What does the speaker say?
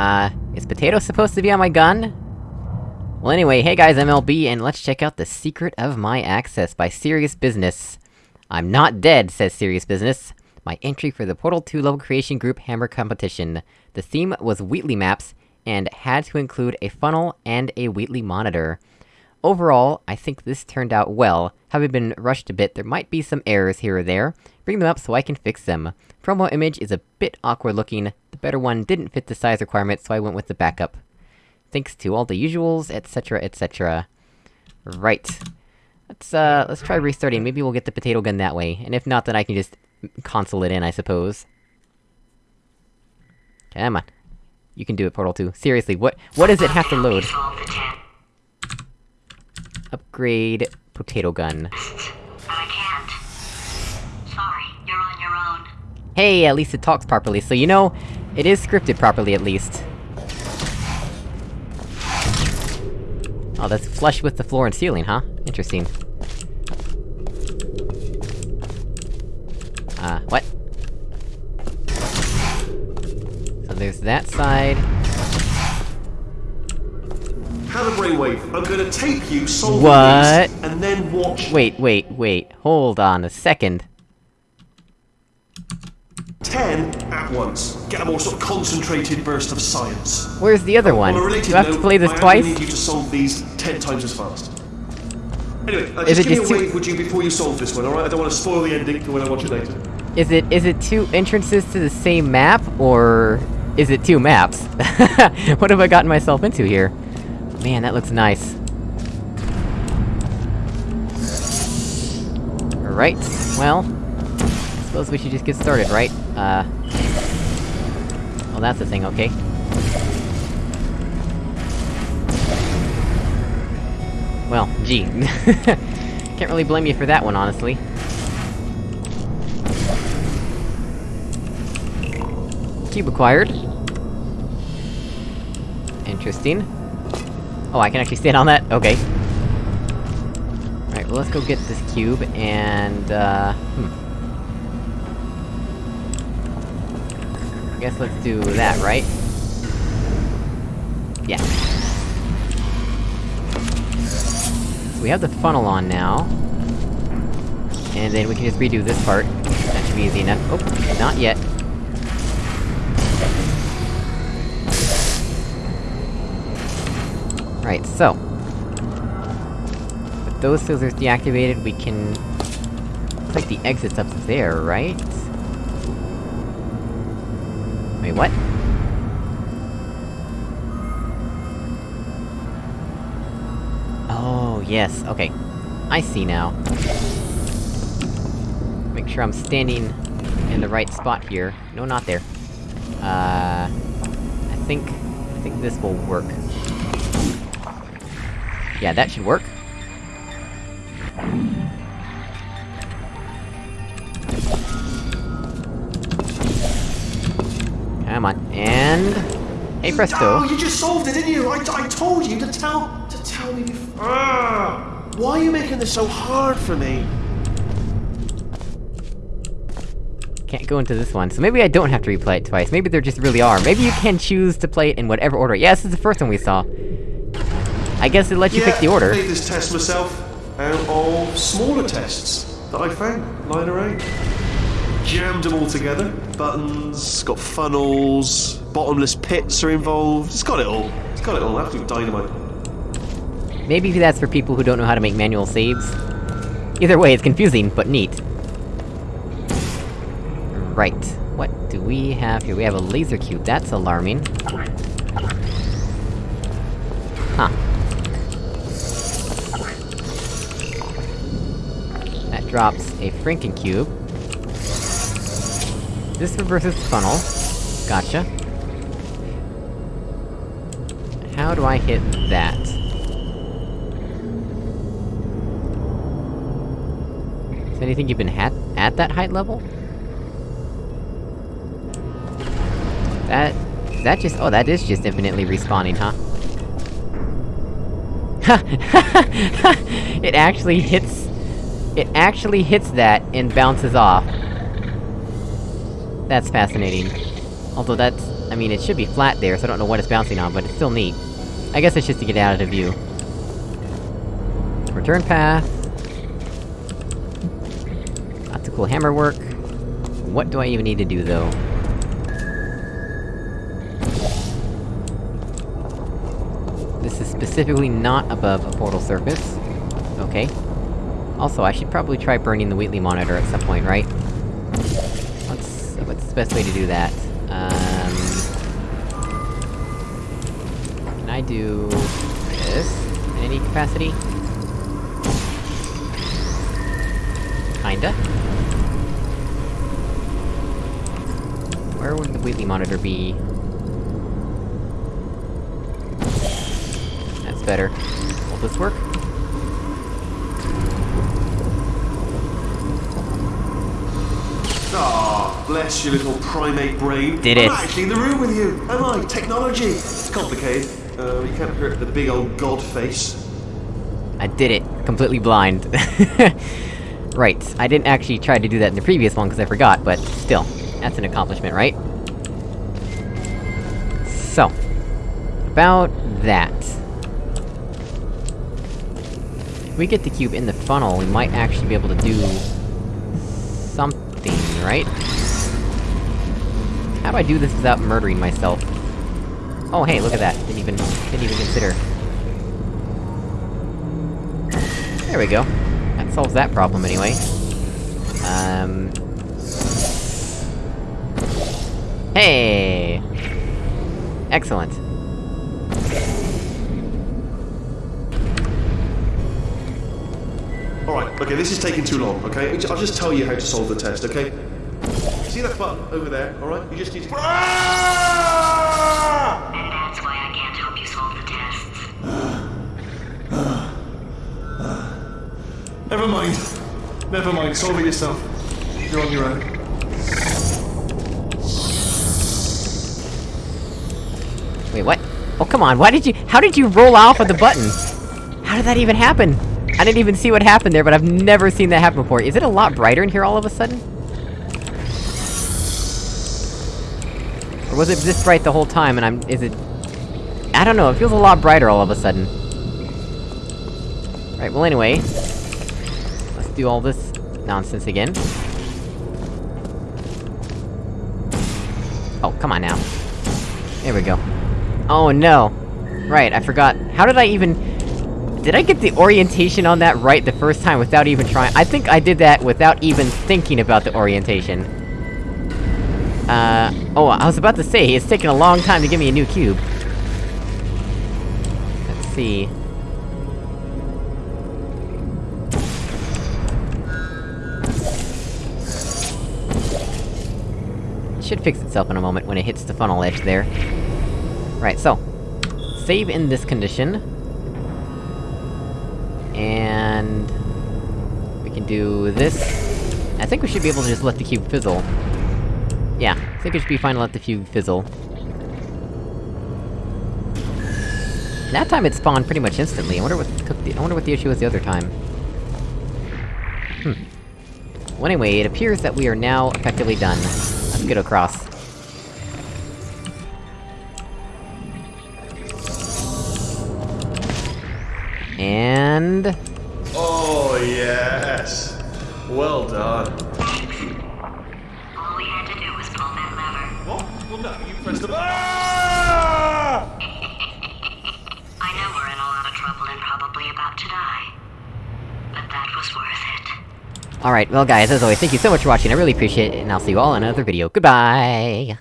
Uh, is potato supposed to be on my gun? Well anyway, hey guys, MLB, and let's check out The Secret of My Access by Serious Business. I'm not dead, says Serious Business. My entry for the Portal 2 level creation group Hammer competition. The theme was Wheatley maps, and had to include a funnel and a Wheatley monitor. Overall, I think this turned out well. Having been rushed a bit, there might be some errors here or there. Bring them up so I can fix them. Promo image is a bit awkward looking, better one didn't fit the size requirement, so I went with the backup. Thanks to all the usuals, etc, etc. Right. Let's, uh, let's try restarting, maybe we'll get the potato gun that way, and if not, then I can just console it in, I suppose. Come on. You can do it, Portal 2. Seriously, what- what does it have to load? Upgrade... potato gun. But I can't. Sorry, you're on your own. Hey, at least it talks properly, so you know, it is scripted properly at least. Oh, that's flush with the floor and ceiling, huh? Interesting. Uh, what? So there's that side. Have a brainwave. I'm gonna tape you solving What? and then watch Wait, wait, wait, hold on a second. Ten at once. Get a more sort of concentrated burst of science. Where's the other one? On Do I have to play this I twice? need you to solve these ten times as fast. Anyway, uh, Is just it give me a wave, would you, before you solve this one, alright? I don't want to spoil the ending for when I watch it later. Is it- is it two entrances to the same map, or... is it two maps? what have I gotten myself into here? Man, that looks nice. Alright, well... Suppose we should just get started, right? Uh... Well, that's the thing, okay. Well, gee. Can't really blame you for that one, honestly. Cube acquired. Interesting. Oh, I can actually stand on that? Okay. Alright, well let's go get this cube, and, uh... Hmm. Guess let's do that, right? Yeah. So we have the funnel on now. And then we can just redo this part. That should be easy enough. Oh, not yet. Right, so... With those scissors deactivated, we can... Like the exit's up there, right? Wait, what? Oh, yes, okay. I see now. Make sure I'm standing in the right spot here. No, not there. Uh... I think... I think this will work. Yeah, that should work. Come on, and... Hey presto! Oh, you just solved it, didn't you? I, I told you to tell to tell me before. Ah, why are you making this so hard for me? Can't go into this one, so maybe I don't have to replay it twice. Maybe there just really are. Maybe you can choose to play it in whatever order. Yeah, this is the first one we saw. I guess it lets you yeah, pick the order. I made this test myself out of smaller tests that I found lying around. Jammed them all together. Buttons, got funnels, bottomless pits are involved. It's got it all. It's got it all. Absolute dynamite. Maybe that's for people who don't know how to make manual saves. Either way, it's confusing, but neat. Right. What do we have here? We have a laser cube, that's alarming. Huh. That drops a Franken cube. This reverses the funnel. Gotcha. How do I hit that? Is anything even at- at that height level? That... that just- oh, that is just infinitely respawning, huh? it actually hits... It actually hits that and bounces off. That's fascinating. Although that's... I mean, it should be flat there, so I don't know what it's bouncing on, but it's still neat. I guess it's just to get out of the view. Return path. Lots of cool hammer work. What do I even need to do, though? This is specifically not above a portal surface. Okay. Also, I should probably try burning the Wheatley monitor at some point, right? The best way to do that? Um... Can I do... this? In any capacity? Kinda. Where would the Wheatley monitor be? That's better. Will this work? Ah, bless your little primate brain. Did it. I'm actually in the room with you. Am I? Technology. It's complicated. Uh, you can't hurt the big old god face. I did it, completely blind. right, I didn't actually try to do that in the previous one because I forgot, but still, that's an accomplishment, right? So, about that. If we get the cube in the funnel, we might actually be able to do... something, right? How do I do this without murdering myself? Oh hey, look at that, didn't even- didn't even consider. There we go. That solves that problem anyway. Um... Hey! Excellent. Alright, okay, this is taking too long, okay? I'll just tell you how to solve the test, okay? See that button over there, alright? You just need to. And that's why I can't help you solve the tests. Never mind. Never mind, solve it yourself. You're on your own. Wait, what? Oh, come on, why did you- how did you roll off of the button? How did that even happen? I didn't even see what happened there, but I've never seen that happen before. Is it a lot brighter in here all of a sudden? Was it this bright the whole time and I'm- is it... I don't know, it feels a lot brighter all of a sudden. Right, well anyway... Let's do all this nonsense again. Oh, come on now. There we go. Oh no! Right, I forgot. How did I even... Did I get the orientation on that right the first time without even trying- I think I did that without even thinking about the orientation. Uh... Oh, I was about to say, it's taken a long time to give me a new cube. Let's see... It should fix itself in a moment when it hits the funnel edge there. Right, so... Save in this condition. And... We can do this. I think we should be able to just let the cube fizzle. I think it should be fine to let the cube fizzle. That time it spawned pretty much instantly, I wonder what the- I wonder what the issue was the other time. Hmm. Well anyway, it appears that we are now effectively done. Let's get across. And... Oh, yes. Well done. All we had to do was pull that lever. What? Well, no, you pressed the. Ah! I know we're in a lot of trouble and probably about to die. But that was worth it. Alright, well guys, as always, thank you so much for watching, I really appreciate it, and I'll see you all in another video. Goodbye!